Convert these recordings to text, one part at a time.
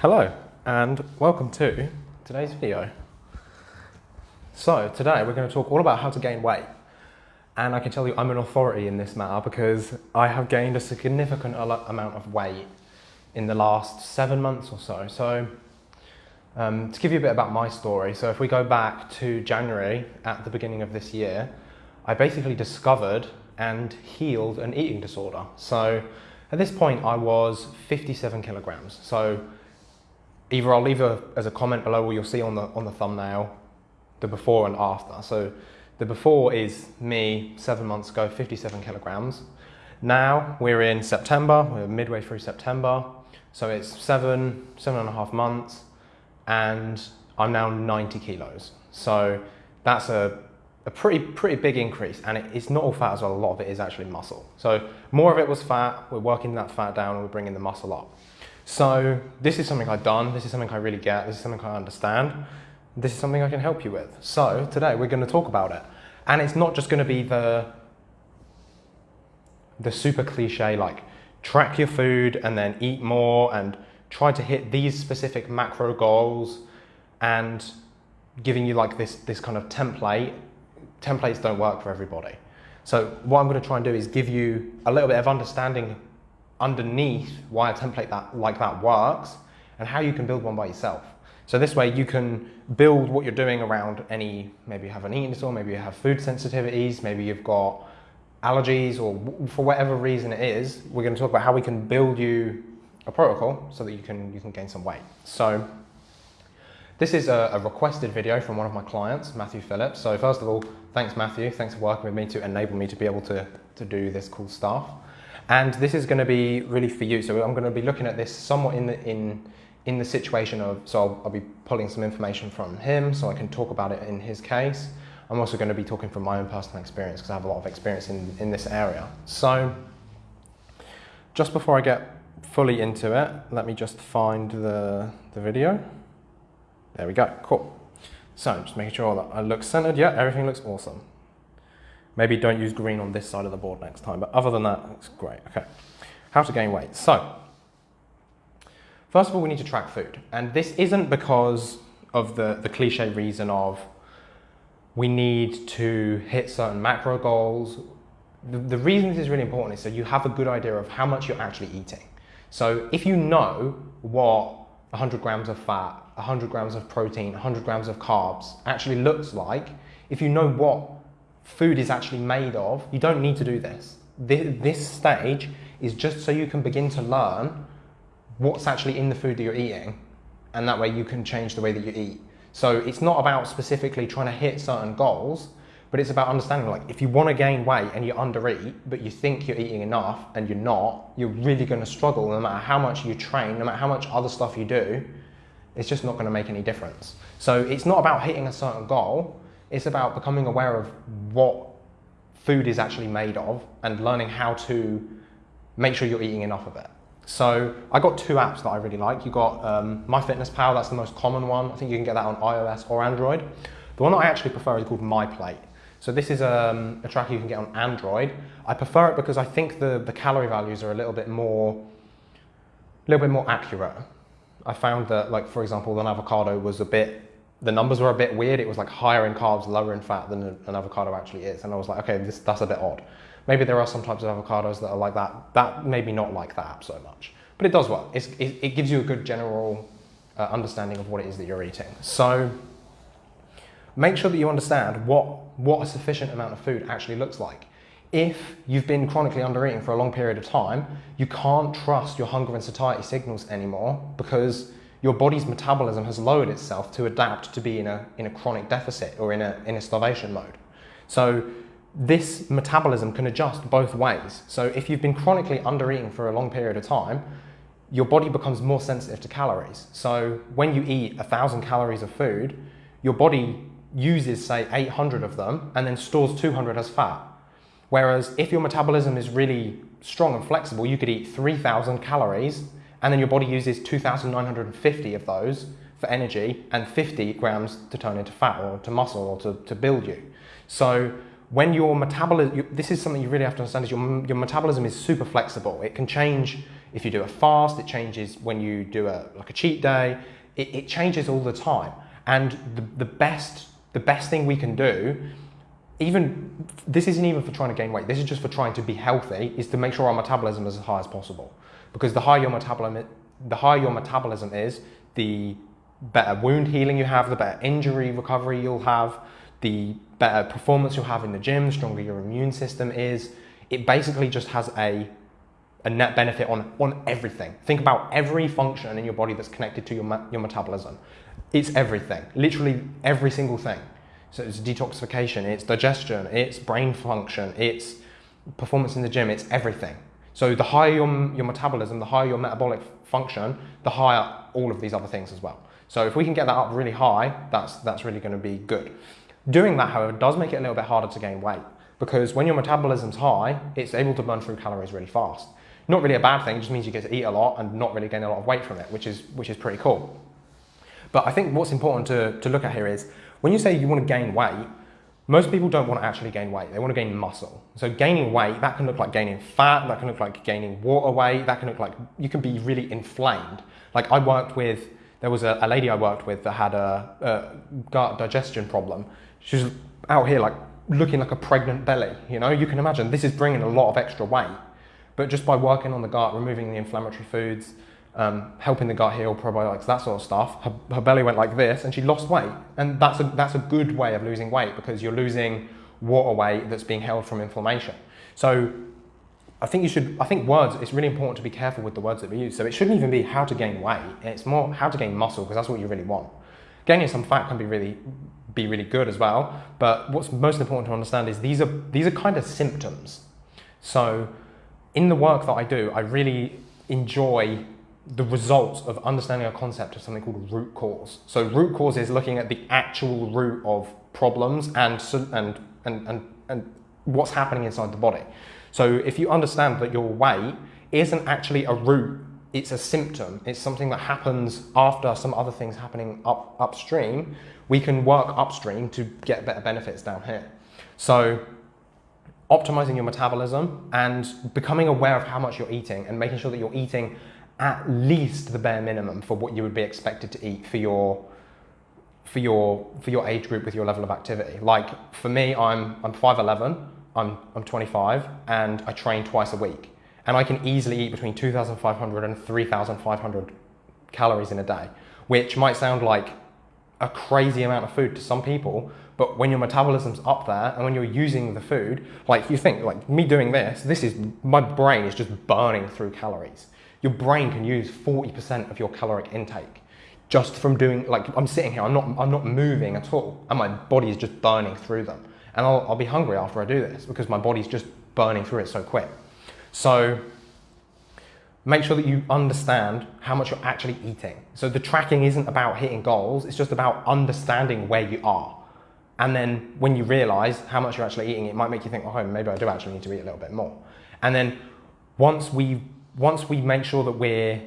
Hello and welcome to today's video. So today we're going to talk all about how to gain weight and I can tell you I'm an authority in this matter because I have gained a significant amount of weight in the last seven months or so. So um, to give you a bit about my story, so if we go back to January at the beginning of this year, I basically discovered and healed an eating disorder. So at this point I was 57 kilograms. So either I'll leave a, as a comment below or you'll see on the, on the thumbnail the before and after. So the before is me seven months ago, 57 kilograms. Now we're in September, we're midway through September. So it's seven, seven and a half months and I'm now 90 kilos. So that's a, a pretty, pretty big increase and it, it's not all fat as well, a lot of it is actually muscle. So more of it was fat, we're working that fat down and we're bringing the muscle up. So this is something I've done, this is something I really get, this is something I understand, this is something I can help you with. So today we're going to talk about it. And it's not just going to be the, the super cliche like track your food and then eat more and try to hit these specific macro goals and giving you like this, this kind of template. Templates don't work for everybody. So what I'm going to try and do is give you a little bit of understanding underneath why a template that like that works and how you can build one by yourself. So this way you can build what you're doing around any, maybe you have an eating disorder, maybe you have food sensitivities, maybe you've got allergies or for whatever reason it is, we're going to talk about how we can build you a protocol so that you can, you can gain some weight. So this is a, a, requested video from one of my clients, Matthew Phillips. So first of all, thanks Matthew, thanks for working with me to enable me to be able to, to do this cool stuff. And this is going to be really for you. So I'm going to be looking at this somewhat in the, in, in the situation of, so I'll, I'll be pulling some information from him so I can talk about it in his case. I'm also going to be talking from my own personal experience because I have a lot of experience in, in this area. So just before I get fully into it, let me just find the, the video. There we go, cool. So just making sure that I look centered. Yeah, everything looks awesome. Maybe don't use green on this side of the board next time, but other than that, it's great. Okay, how to gain weight. So, first of all, we need to track food. And this isn't because of the, the cliche reason of we need to hit certain macro goals. The, the reason this is really important is so you have a good idea of how much you're actually eating. So if you know what 100 grams of fat, 100 grams of protein, 100 grams of carbs actually looks like, if you know what food is actually made of, you don't need to do this. This stage is just so you can begin to learn what's actually in the food that you're eating, and that way you can change the way that you eat. So it's not about specifically trying to hit certain goals, but it's about understanding like if you want to gain weight and you undereat, but you think you're eating enough and you're not, you're really going to struggle no matter how much you train, no matter how much other stuff you do, it's just not going to make any difference. So it's not about hitting a certain goal, it's about becoming aware of what food is actually made of and learning how to make sure you're eating enough of it. So I got two apps that I really like. You got um, MyFitnessPal, that's the most common one. I think you can get that on iOS or Android. The one that I actually prefer is called MyPlate. So this is um, a tracker you can get on Android. I prefer it because I think the, the calorie values are a little bit more, a little bit more accurate. I found that, like for example, an avocado was a bit the numbers were a bit weird. It was like higher in carbs, lower in fat than an avocado actually is. And I was like, okay, this, that's a bit odd. Maybe there are some types of avocados that are like that. That maybe not like that so much, but it does work. It, it, gives you a good general uh, understanding of what it is that you're eating. So make sure that you understand what, what a sufficient amount of food actually looks like. If you've been chronically under eating for a long period of time, you can't trust your hunger and satiety signals anymore because your body's metabolism has lowered itself to adapt to be in a, in a chronic deficit or in a, in a starvation mode. So this metabolism can adjust both ways. So if you've been chronically undereating for a long period of time, your body becomes more sensitive to calories. So when you eat a thousand calories of food, your body uses say 800 of them and then stores 200 as fat. Whereas if your metabolism is really strong and flexible, you could eat 3000 calories and then your body uses 2,950 of those for energy and 50 grams to turn into fat or to muscle or to, to build you. So when your metabolism, this is something you really have to understand is your, your metabolism is super flexible. It can change if you do a fast, it changes when you do a like a cheat day. It, it changes all the time. And the, the best the best thing we can do, even this isn't even for trying to gain weight. This is just for trying to be healthy. Is to make sure our metabolism is as high as possible. Because the higher your metabolism, the higher your metabolism is, the better wound healing you have, the better injury recovery you'll have, the better performance you'll have in the gym, stronger your immune system is. It basically just has a a net benefit on, on everything. Think about every function in your body that's connected to your, your metabolism. It's everything, literally every single thing. So it's detoxification, it's digestion, it's brain function, it's performance in the gym, it's everything. So the higher your, your metabolism, the higher your metabolic function, the higher all of these other things as well. So if we can get that up really high, that's, that's really gonna be good. Doing that, however, does make it a little bit harder to gain weight because when your metabolism's high, it's able to burn through calories really fast. Not really a bad thing, it just means you get to eat a lot and not really gain a lot of weight from it, which is, which is pretty cool. But I think what's important to, to look at here is when you say you want to gain weight, most people don't want to actually gain weight, they want to gain muscle. So gaining weight, that can look like gaining fat, that can look like gaining water weight, that can look like you can be really inflamed. Like I worked with, there was a, a lady I worked with that had a, a gut digestion problem. She was out here like looking like a pregnant belly, you know? You can imagine this is bringing a lot of extra weight. But just by working on the gut, removing the inflammatory foods, um, helping the gut heal, probiotics, that sort of stuff, her, her, belly went like this and she lost weight. And that's a, that's a good way of losing weight because you're losing water weight that's being held from inflammation. So I think you should, I think words, it's really important to be careful with the words that we use. So it shouldn't even be how to gain weight. It's more how to gain muscle because that's what you really want. Gaining some fat can be really, be really good as well. But what's most important to understand is these are, these are kind of symptoms. So in the work that I do, I really enjoy the results of understanding a concept of something called root cause. So root cause is looking at the actual root of problems and, and, and, and, and what's happening inside the body. So if you understand that your weight isn't actually a root, it's a symptom, it's something that happens after some other things happening up, upstream, we can work upstream to get better benefits down here. So optimizing your metabolism and becoming aware of how much you're eating and making sure that you're eating at least the bare minimum for what you would be expected to eat for your for your for your age group with your level of activity. Like for me, I'm I'm 5'11, I'm I'm 25, and I train twice a week. And I can easily eat between 2,500 and 3,500 calories in a day, which might sound like a crazy amount of food to some people, but when your metabolism's up there and when you're using the food, like you think, like me doing this, this is, my brain is just burning through calories. Your brain can use 40% of your caloric intake just from doing, like I'm sitting here, I'm not, I'm not moving at all, and my body is just burning through them. And I'll, I'll be hungry after I do this because my body's just burning through it so quick. So make sure that you understand how much you're actually eating. So the tracking isn't about hitting goals, it's just about understanding where you are. And then when you realize how much you're actually eating, it might make you think, oh, maybe I do actually need to eat a little bit more. And then once we, once we make sure that we're,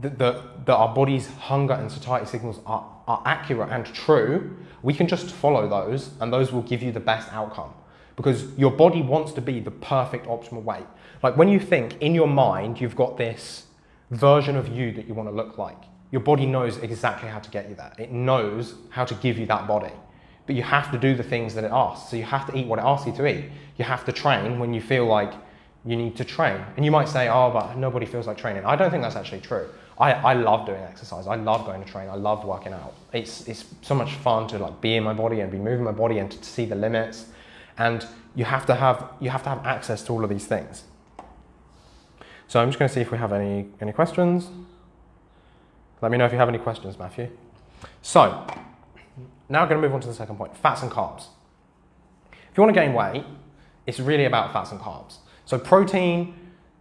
that, that, that our body's hunger and satiety signals are, are accurate and true, we can just follow those and those will give you the best outcome. Because your body wants to be the perfect optimal weight. Like when you think in your mind, you've got this version of you that you want to look like. Your body knows exactly how to get you that. It knows how to give you that body but you have to do the things that it asks. So you have to eat what it asks you to eat. You have to train when you feel like you need to train. And you might say, oh, but nobody feels like training. I don't think that's actually true. I, I love doing exercise. I love going to train. I love working out. It's, it's so much fun to like be in my body and be moving my body and to see the limits. And you have to have, you have, to have access to all of these things. So I'm just going to see if we have any, any questions. Let me know if you have any questions, Matthew. So, now we're going to move on to the second point, fats and carbs. If you want to gain weight, it's really about fats and carbs. So protein,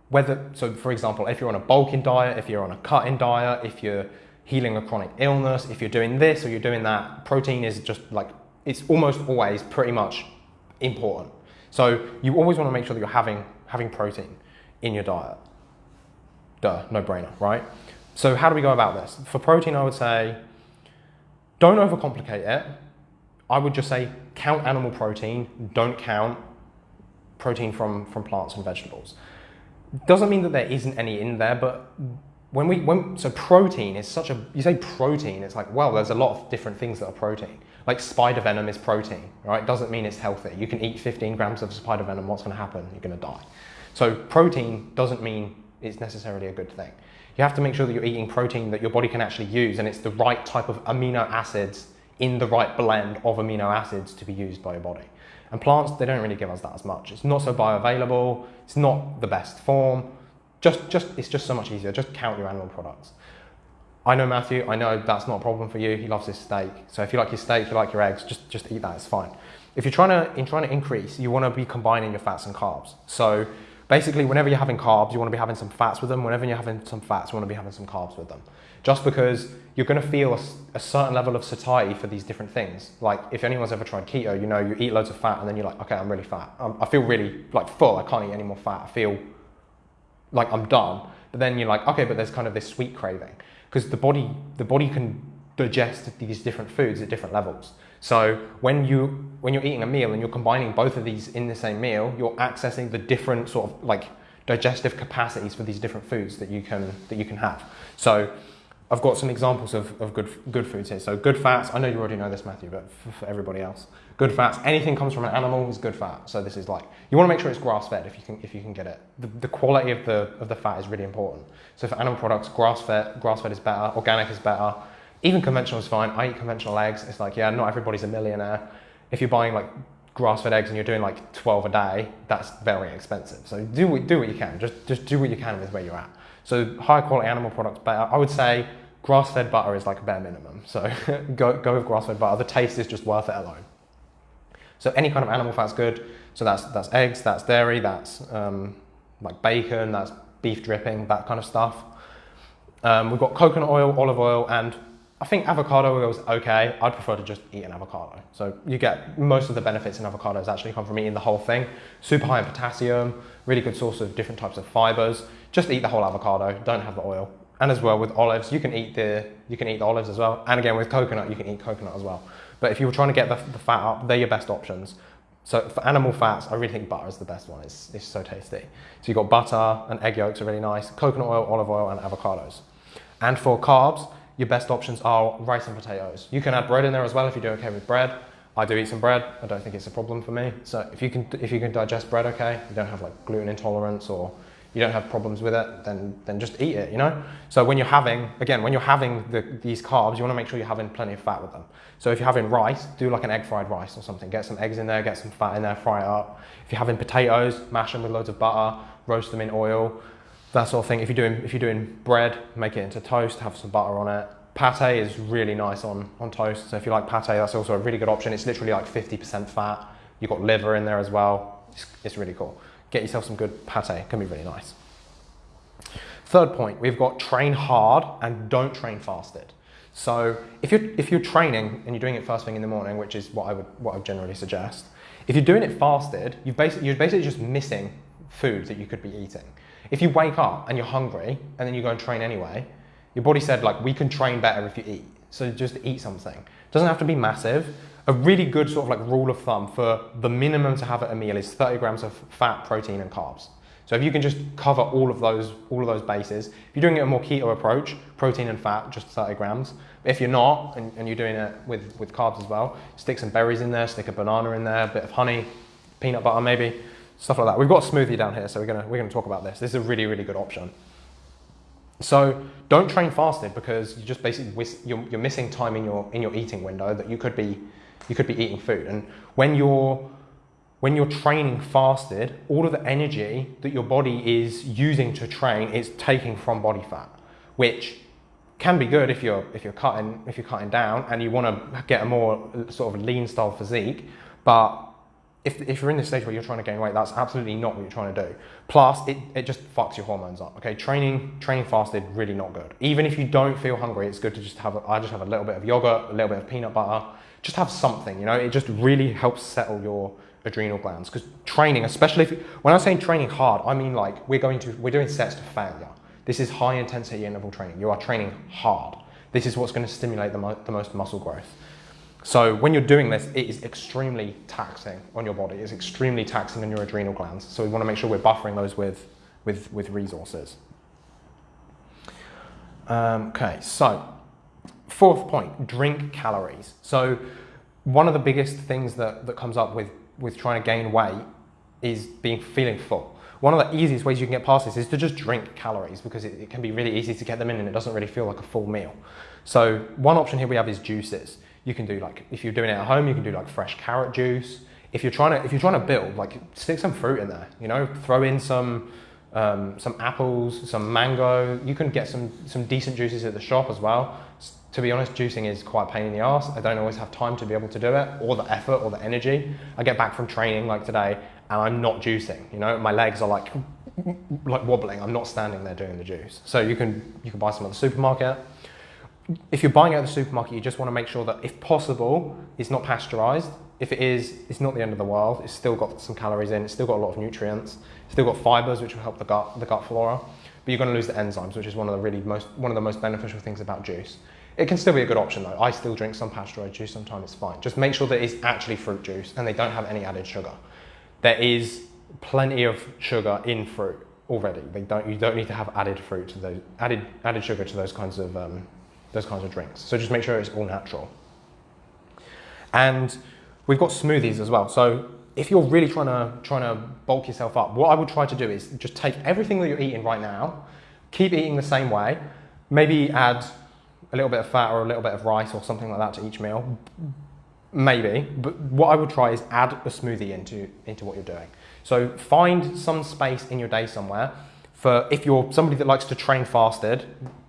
whether, so for example, if you're on a bulking diet, if you're on a cutting diet, if you're healing a chronic illness, if you're doing this or you're doing that, protein is just like, it's almost always pretty much important. So you always want to make sure that you're having, having protein in your diet. Duh, no brainer, right? So how do we go about this? For protein, I would say don't overcomplicate it. I would just say count animal protein, don't count protein from, from plants and vegetables. doesn't mean that there isn't any in there, but when we when so protein is such a you say protein, it's like well, there's a lot of different things that are protein. Like spider venom is protein, right? Doesn't mean it's healthy. You can eat 15 grams of spider venom. What's going to happen? You're going to die. So protein doesn't mean it's necessarily a good thing. You have to make sure that you're eating protein that your body can actually use, and it's the right type of amino acids in the right blend of amino acids to be used by your body. And plants, they don't really give us that as much. It's not so bioavailable. It's not the best form. Just, just, it's just so much easier. Just count your animal products. I know Matthew, I know that's not a problem for you. He loves his steak. So if you like your steak, you like your eggs, just, just eat that, it's fine. If you're trying to, in trying to increase, you want to be combining your fats and carbs. So basically, whenever you're having carbs, you want to be having some fats with them. Whenever you're having some fats, you want to be having some carbs with them. Just because you're going to feel a, a certain level of satiety for these different things. Like if anyone's ever tried keto, you know, you eat loads of fat and then you're like, okay, I'm really fat. I'm, I feel really like full. I can't eat any more fat. I feel like I'm done. But then you're like, okay, but there's kind of this sweet craving because the body the body can digest these different foods at different levels. So when you when you're eating a meal and you're combining both of these in the same meal, you're accessing the different sort of like digestive capacities for these different foods that you can that you can have. So I've got some examples of, of good good foods here. So good fats, I know you already know this, Matthew, but for, everybody else, good fats. Anything comes from an animal is good fat. So this is like you want to make sure it's grass fed if you can if you can get it. The, the quality of the of the fat is really important. So for animal products, grass fed grass fed is better, organic is better. Even conventional is fine. I eat conventional eggs. It's like yeah, not everybody's a millionaire. If you're buying like grass fed eggs and you're doing like 12 a day, that's very expensive. So do do what you can. Just just do what you can with where you're at. So high quality animal products better. I would say grass-fed butter is like a bare minimum. So go, go with grass-fed butter. The taste is just worth it alone. So any kind of animal fat's good. So that's, that's eggs, that's dairy, that's um, like bacon, that's beef dripping, that kind of stuff. Um, we've got coconut oil, olive oil, and I think avocado oil is okay. I'd prefer to just eat an avocado. So you get most of the benefits in avocados actually come from eating the whole thing. Super high in potassium, really good source of different types of fibers. Just eat the whole avocado, don't have the oil and as well with olives, you can eat the you can eat the olives as well. And again with coconut, you can eat coconut as well. But if you're trying to get the, the fat up, they're your best options. So for animal fats, I really think butter is the best one. It's, it's so tasty. So you've got butter and egg yolks are really nice, coconut oil, olive oil, and avocados. And for carbs, your best options are rice and potatoes. You can add bread in there as well if you do okay with bread. I do eat some bread. I don't think it's a problem for me. So if you can if you can digest bread okay, you don't have like gluten intolerance or you don't have problems with it, then, then just eat it, you know? So when you're having, again, when you're having the, these carbs, you wanna make sure you're having plenty of fat with them. So if you're having rice, do like an egg fried rice or something. Get some eggs in there, get some fat in there, fry it up. If you're having potatoes, mash them with loads of butter, roast them in oil, that sort of thing. If you're doing, if you're doing bread, make it into toast, have some butter on it. Pate is really nice on, on toast. So if you like pate, that's also a really good option. It's literally like 50% fat. You've got liver in there as well. It's, it's really cool get yourself some good pate, it can be really nice. Third point, we've got train hard and don't train fasted. So if you're, if you're training and you're doing it first thing in the morning, which is what I would, what I would generally suggest, if you're doing it fasted, you've basically, you're basically just missing food that you could be eating. If you wake up and you're hungry and then you go and train anyway, your body said like, we can train better if you eat. So just eat something. It doesn't have to be massive a really good sort of like rule of thumb for the minimum to have at a meal is 30 grams of fat, protein, and carbs. So if you can just cover all of those, all of those bases, if you're doing it a more keto approach, protein and fat, just 30 grams. If you're not, and, and, you're doing it with, with carbs as well, stick some berries in there, stick a banana in there, a bit of honey, peanut butter maybe, stuff like that. We've got a smoothie down here, so we're gonna, we're gonna talk about this. This is a really, really good option. So don't train fasted because you're just basically, you're, you're missing time in your, in your eating window that you could be you could be eating food. And when you're when you're training fasted, all of the energy that your body is using to train is taking from body fat, which can be good if you're if you're cutting if you're cutting down and you want to get a more sort of lean style physique, but if, if you're in this stage where you're trying to gain weight, that's absolutely not what you're trying to do. Plus, it, it just fucks your hormones up. Okay, training training fasted really not good. Even if you don't feel hungry, it's good to just have. A, I just have a little bit of yogurt, a little bit of peanut butter, just have something, you know, it just really helps settle your adrenal glands. Because training, especially if, when I'm saying training hard, I mean like we're going to, we're doing sets to failure. This is high intensity interval training. You are training hard. This is what's going to stimulate the, mo the most muscle growth. So when you're doing this, it is extremely taxing on your body. It's extremely taxing on your adrenal glands. So we want to make sure we're buffering those with with, with resources. Um, okay, so fourth point, drink calories. So one of the biggest things that, that comes up with, with trying to gain weight is being feeling full. One of the easiest ways you can get past this is to just drink calories because it, it can be really easy to get them in and it doesn't really feel like a full meal. So one option here we have is juices. You can do like, if you're doing it at home, you can do like fresh carrot juice. If you're trying to, if you're trying to build, like stick some fruit in there, you know, throw in some, um, some apples, some mango. You can get some, some decent juices at the shop as well. To be honest, juicing is quite a pain in the ass. I don't always have time to be able to do it, or the effort, or the energy. I get back from training like today, and I'm not juicing. You know, my legs are like, like wobbling. I'm not standing there doing the juice. So you can you can buy some at the supermarket. If you're buying out of the supermarket, you just want to make sure that, if possible, it's not pasteurized. If it is, it's not the end of the world. It's still got some calories in. It's still got a lot of nutrients. It's still got fibers, which will help the gut the gut flora. But you're going to lose the enzymes, which is one of the really most one of the most beneficial things about juice. It can still be a good option though. I still drink some pasteurized juice sometimes, it's fine. Just make sure that it's actually fruit juice and they don't have any added sugar. There is plenty of sugar in fruit already. They don't, you don't need to have added fruit to those, added, added sugar to those kinds of, um, those kinds of drinks. So just make sure it's all natural. And we've got smoothies as well. So if you're really trying to, trying to bulk yourself up, what I would try to do is just take everything that you're eating right now, keep eating the same way, maybe add a little bit of fat or a little bit of rice or something like that to each meal. Maybe, but what I would try is add a smoothie into, into what you're doing. So find some space in your day somewhere for if you're somebody that likes to train fasted,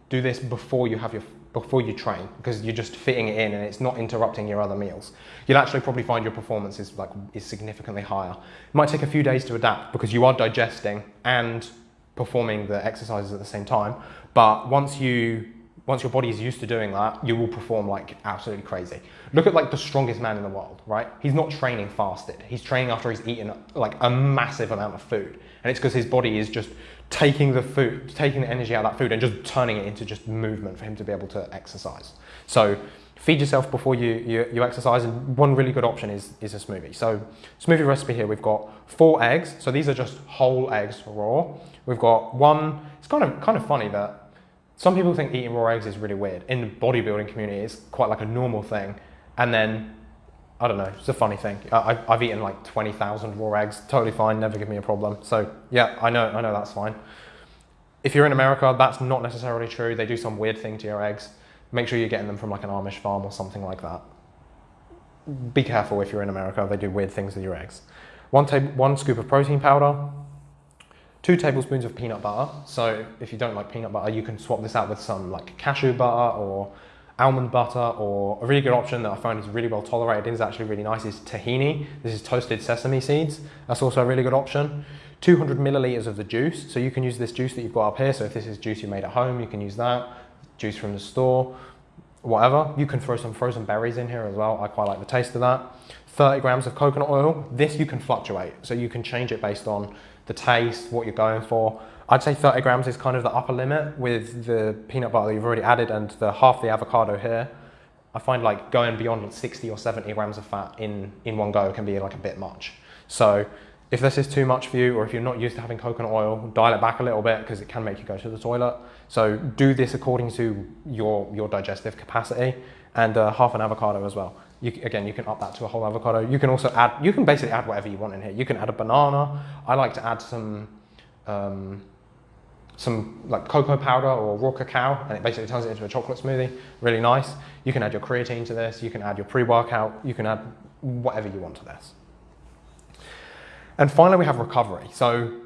do this before you have your before you train because you're just fitting it in and it's not interrupting your other meals. You'll actually probably find your performance is like is significantly higher. It might take a few days to adapt because you are digesting and performing the exercises at the same time. But once you once your body is used to doing that, you will perform like absolutely crazy. Look at like the strongest man in the world, right? He's not training fasted. He's training after he's eaten like a massive amount of food. And it's because his body is just taking the food, taking the energy out of that food and just turning it into just movement for him to be able to exercise. So feed yourself before you, you, you exercise. And one really good option is, is a smoothie. So smoothie recipe here, we've got four eggs. So these are just whole eggs raw. We've got one, it's kind of, kind of funny that some people think eating raw eggs is really weird. In the bodybuilding community, it's quite like a normal thing. And then, I don't know, it's a funny thing. I, have eaten like 20,000 raw eggs, totally fine, never give me a problem. So yeah, I know, I know that's fine. If you're in America, that's not necessarily true. They do some weird thing to your eggs. Make sure you're getting them from like an Amish farm or something like that. Be careful if you're in America, they do weird things with your eggs. One, one scoop of protein powder, two tablespoons of peanut butter. So if you don't like peanut butter, you can swap this out with some like cashew butter or almond butter or a really good option that I find is really well tolerated and is actually really nice is tahini. This is toasted sesame seeds. That's also a really good option. 200 milliliters of the juice. So you can use this juice that you've got up here. So if this is juice you made at home, you can use that. Juice from the store, whatever. You can throw some frozen berries in here as well. I quite like the taste of that. 30 grams of coconut oil. This you can fluctuate. So you can change it based on the taste, what you're going for. I'd say 30 grams is kind of the upper limit with the peanut butter that you've already added and the half the avocado here. I find like going beyond 60 or 70 grams of fat in, in one go can be like a bit much. So if this is too much for you or if you're not used to having coconut oil, dial it back a little bit because it can make you go to the toilet. So do this according to your, your digestive capacity and uh, half an avocado as well. You, again, you can up that to a whole avocado. You can also add, you can basically add whatever you want in here. You can add a banana. I like to add some, um, some like cocoa powder or raw cacao, and it basically turns it into a chocolate smoothie. Really nice. You can add your creatine to this. You can add your pre-workout. You can add whatever you want to this. And finally, we have recovery. So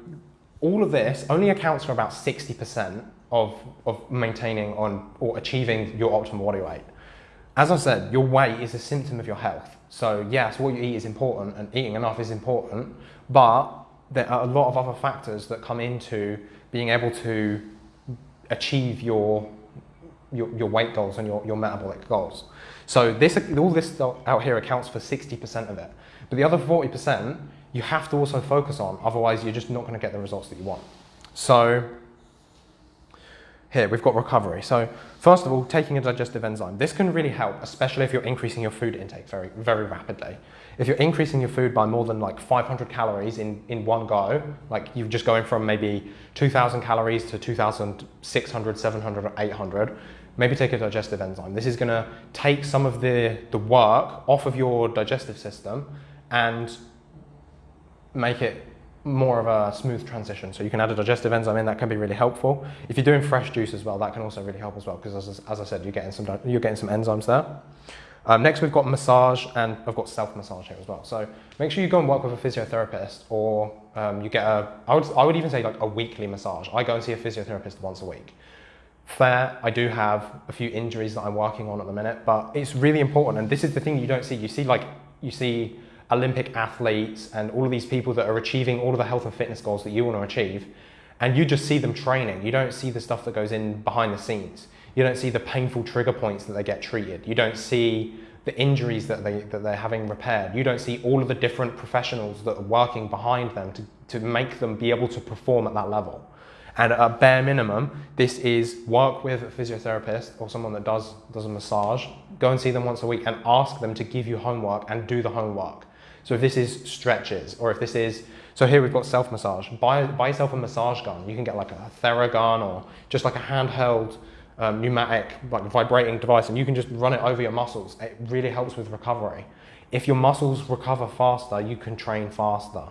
all of this only accounts for about 60% of, of maintaining on or achieving your optimal body weight. As I said, your weight is a symptom of your health. So yes, what you eat is important and eating enough is important, but there are a lot of other factors that come into being able to achieve your, your, your weight goals and your, your metabolic goals. So this, all this out here accounts for 60% of it. But the other 40%, you have to also focus on, otherwise you're just not going to get the results that you want. So here we've got recovery. So First of all, taking a digestive enzyme. This can really help, especially if you're increasing your food intake very, very rapidly. If you're increasing your food by more than like 500 calories in, in one go, like you're just going from maybe 2,000 calories to 2,600, 700, or 800, maybe take a digestive enzyme. This is gonna take some of the, the work off of your digestive system and make it more of a smooth transition. So you can add a digestive enzyme in, that can be really helpful. If you're doing fresh juice as well, that can also really help as well, because as, as I said, you're getting some, you're getting some enzymes there. Um, next, we've got massage, and I've got self-massage here as well. So make sure you go and work with a physiotherapist, or um, you get a, I would, I would even say like a weekly massage. I go and see a physiotherapist once a week. Fair, I do have a few injuries that I'm working on at the minute, but it's really important, and this is the thing you don't see. You see like, you see Olympic athletes and all of these people that are achieving all of the health and fitness goals that you want to achieve, and you just see them training. You don't see the stuff that goes in behind the scenes. You don't see the painful trigger points that they get treated. You don't see the injuries that, they, that they're having repaired. You don't see all of the different professionals that are working behind them to, to make them be able to perform at that level. And at a bare minimum, this is work with a physiotherapist or someone that does, does a massage. Go and see them once a week and ask them to give you homework and do the homework. So if this is stretches or if this is, so here we've got self-massage. Buy, buy yourself a massage gun. You can get like a Theragun or just like a handheld um, pneumatic like vibrating device and you can just run it over your muscles. It really helps with recovery. If your muscles recover faster, you can train faster.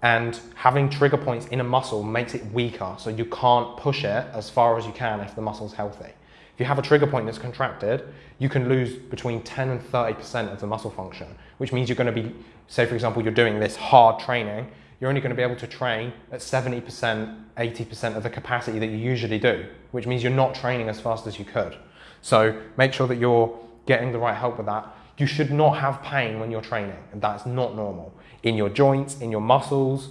And having trigger points in a muscle makes it weaker, so you can't push it as far as you can if the muscle's healthy. If you have a trigger point that's contracted, you can lose between 10 and 30% of the muscle function, which means you're going to be, say for example, you're doing this hard training, you're only going to be able to train at 70%, 80% of the capacity that you usually do, which means you're not training as fast as you could. So make sure that you're getting the right help with that. You should not have pain when you're training, and that's not normal. In your joints, in your muscles,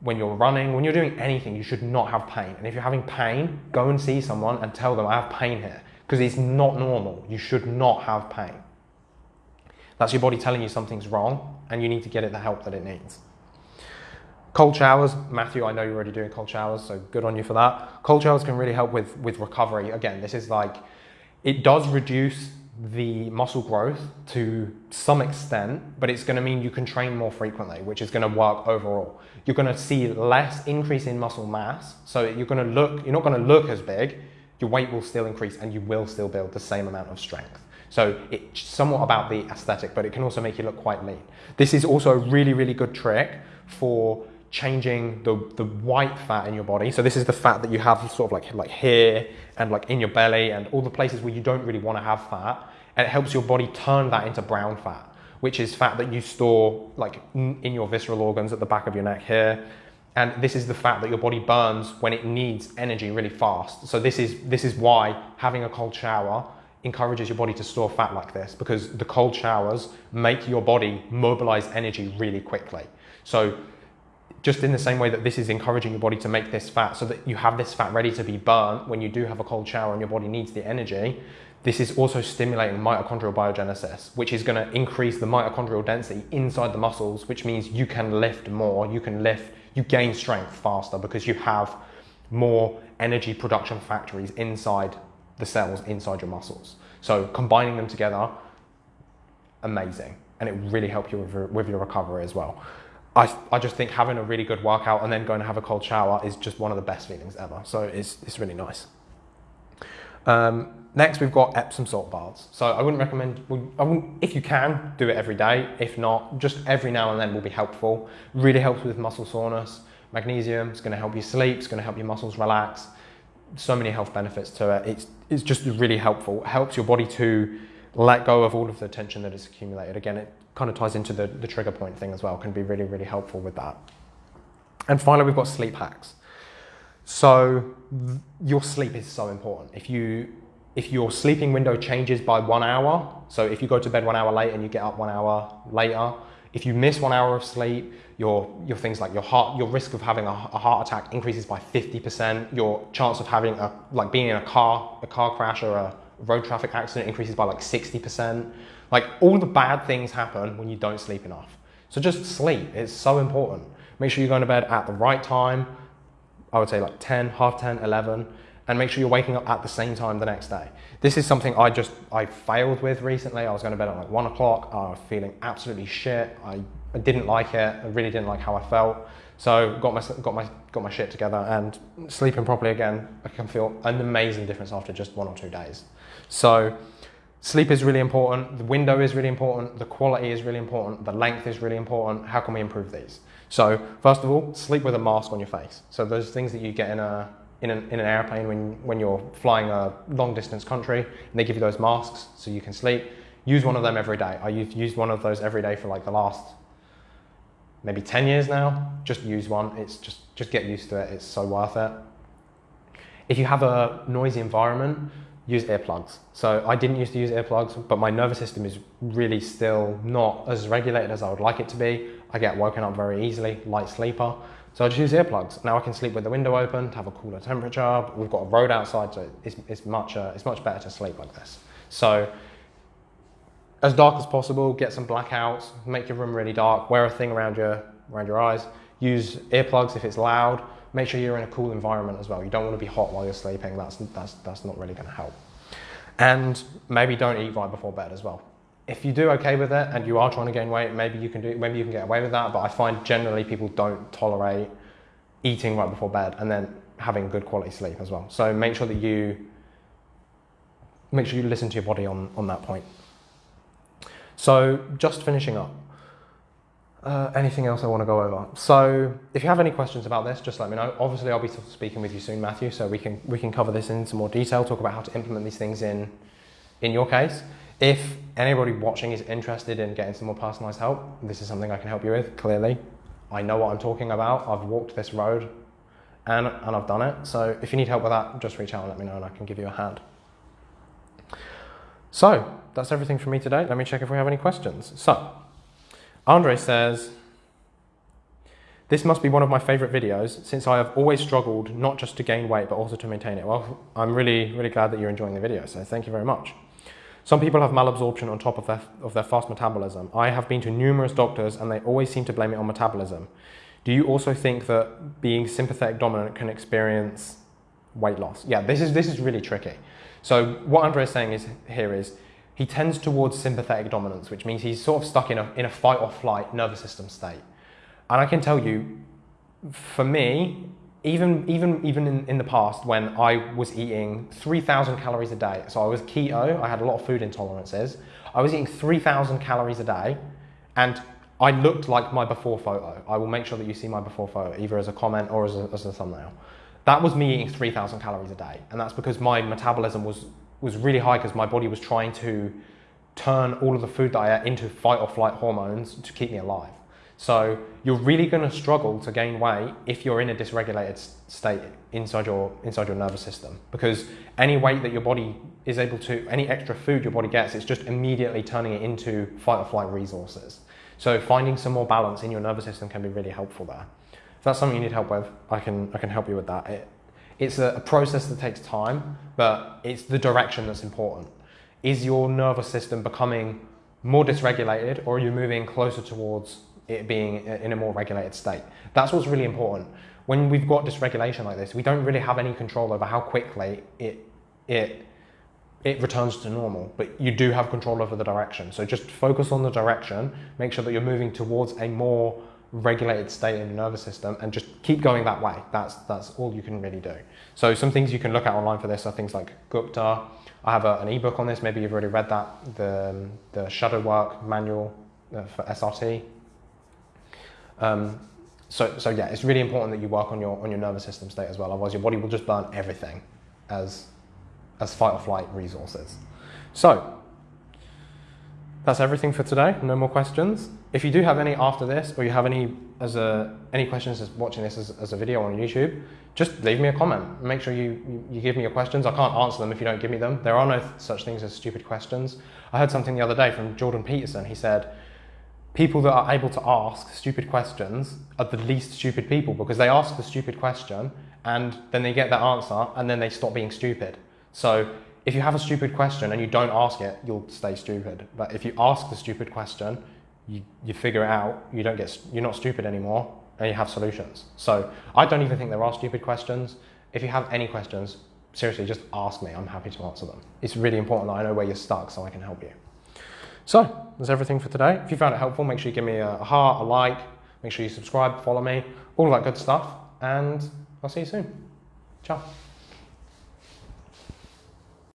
when you're running, when you're doing anything, you should not have pain. And if you're having pain, go and see someone and tell them, I have pain here because it's not normal. You should not have pain. That's your body telling you something's wrong and you need to get it the help that it needs. Cold showers, Matthew, I know you're already doing cold showers, so good on you for that. Cold showers can really help with, with recovery. Again, this is like, it does reduce the muscle growth to some extent, but it's going to mean you can train more frequently, which is going to work overall. You're going to see less increase in muscle mass, so you're going to look, you're not going to look as big, your weight will still increase and you will still build the same amount of strength. So it's somewhat about the aesthetic, but it can also make you look quite lean. This is also a really, really good trick for changing the, the white fat in your body. So this is the fat that you have sort of like, like here and like in your belly and all the places where you don't really want to have fat. And it helps your body turn that into brown fat, which is fat that you store like in your visceral organs at the back of your neck here and this is the fat that your body burns when it needs energy really fast. So this is, this is why having a cold shower encourages your body to store fat like this because the cold showers make your body mobilize energy really quickly. So just in the same way that this is encouraging your body to make this fat so that you have this fat ready to be burnt when you do have a cold shower and your body needs the energy, this is also stimulating mitochondrial biogenesis, which is going to increase the mitochondrial density inside the muscles, which means you can lift more, you can lift you gain strength faster because you have more energy production factories inside the cells inside your muscles. So combining them together, amazing. And it really helps you with your, with your recovery as well. I, I just think having a really good workout and then going to have a cold shower is just one of the best feelings ever. So it's, it's really nice. Um, next, we've got Epsom salt baths. So I wouldn't recommend, I wouldn't, if you can, do it every day. If not, just every now and then will be helpful. Really helps with muscle soreness. Magnesium is going to help you sleep, it's going to help your muscles relax. So many health benefits to it. It's, it's just really helpful. It helps your body to let go of all of the tension that is accumulated. Again, it kind of ties into the, the trigger point thing as well, can be really, really helpful with that. And finally, we've got sleep hacks. So your sleep is so important. If you if your sleeping window changes by one hour, so if you go to bed one hour late and you get up one hour later, if you miss one hour of sleep, your your things like your heart, your risk of having a, a heart attack increases by 50%. Your chance of having a like being in a car, a car crash or a road traffic accident increases by like 60%. Like all the bad things happen when you don't sleep enough. So just sleep it's so important. Make sure you're going to bed at the right time, I would say like 10, half 10, 11. And make sure you're waking up at the same time the next day. This is something I just, I failed with recently. I was going to bed at like one o'clock. I was feeling absolutely shit. I, I didn't like it. I really didn't like how I felt. So got my, got my, got my shit together and sleeping properly again. I can feel an amazing difference after just one or two days. So sleep is really important. The window is really important. The quality is really important. The length is really important. How can we improve these? So first of all, sleep with a mask on your face. So those things that you get in a in an, in an airplane when, when you're flying a long distance country and they give you those masks so you can sleep. Use one of them every day. I have used one of those every day for like the last maybe 10 years now. Just use one. It's just, just get used to it. It's so worth it. If you have a noisy environment, use earplugs. So I didn't used to use earplugs, but my nervous system is really still not as regulated as I would like it to be. I get woken up very easily, light sleeper. So I just use earplugs. Now I can sleep with the window open to have a cooler temperature. We've got a road outside, so it's, it's, much, uh, it's much better to sleep like this. So as dark as possible, get some blackouts, make your room really dark, wear a thing around your, around your eyes, use earplugs if it's loud, make sure you're in a cool environment as well. You don't want to be hot while you're sleeping, that's, that's, that's not really going to help. And maybe don't eat right before bed as well if you do okay with it and you are trying to gain weight, maybe you can do maybe you can get away with that. But I find generally people don't tolerate eating right before bed and then having good quality sleep as well. So make sure that you make sure you listen to your body on, on that point. So just finishing up. Uh, anything else I want to go over? So if you have any questions about this, just let me know. Obviously, I'll be speaking with you soon, Matthew, so we can we can cover this in some more detail, talk about how to implement these things in in your case. If anybody watching is interested in getting some more personalized help, this is something I can help you with, clearly. I know what I'm talking about. I've walked this road and, and I've done it. So if you need help with that, just reach out and let me know and I can give you a hand. So that's everything from me today. Let me check if we have any questions. So Andre says, this must be one of my favorite videos since I have always struggled not just to gain weight but also to maintain it. Well, I'm really, really glad that you're enjoying the video, so thank you very much. Some people have malabsorption on top of their, of their fast metabolism. I have been to numerous doctors and they always seem to blame it on metabolism. Do you also think that being sympathetic dominant can experience weight loss? Yeah, this is, this is really tricky. So what Andre is saying is, here is, he tends towards sympathetic dominance, which means he's sort of stuck in a, in a fight or flight nervous system state. And I can tell you, for me, even even even in, in the past when I was eating 3,000 calories a day, so I was keto, I had a lot of food intolerances. I was eating 3,000 calories a day, and I looked like my before photo. I will make sure that you see my before photo, either as a comment or as a, as a thumbnail. That was me eating 3,000 calories a day, and that's because my metabolism was was really high because my body was trying to turn all of the food that I ate into fight or flight hormones to keep me alive. So you're really going to struggle to gain weight if you're in a dysregulated state inside your inside your nervous system because any weight that your body is able to any extra food your body gets it's just immediately turning it into fight or flight resources. So finding some more balance in your nervous system can be really helpful there. If that's something you need help with, I can I can help you with that. It, it's a, a process that takes time, but it's the direction that's important. Is your nervous system becoming more dysregulated or are you moving closer towards it being in a more regulated state. That's what's really important. When we've got dysregulation like this, we don't really have any control over how quickly it, it, it returns to normal, but you do have control over the direction. So just focus on the direction, make sure that you're moving towards a more regulated state in the nervous system and just keep going that way. That's, that's all you can really do. So some things you can look at online for this are things like Gupta. I have a, an ebook on this, maybe you've already read that, the, the shadow work manual uh, for SRT. Um, so, so yeah, it's really important that you work on your on your nervous system state as well. Otherwise, your body will just burn everything as as fight or flight resources. So that's everything for today. No more questions. If you do have any after this, or you have any as a any questions as watching this as, as a video on YouTube, just leave me a comment. Make sure you, you, you give me your questions. I can't answer them if you don't give me them. There are no such things as stupid questions. I heard something the other day from Jordan Peterson. He said people that are able to ask stupid questions are the least stupid people because they ask the stupid question and then they get that answer and then they stop being stupid. So if you have a stupid question and you don't ask it, you'll stay stupid. But if you ask the stupid question, you, you figure it out, you don't get, you're not stupid anymore and you have solutions. So I don't even think there are stupid questions. If you have any questions, seriously, just ask me. I'm happy to answer them. It's really important that I know where you're stuck so I can help you. So that's everything for today. If you found it helpful, make sure you give me a heart, a like, make sure you subscribe, follow me, all that good stuff, and I'll see you soon. Ciao.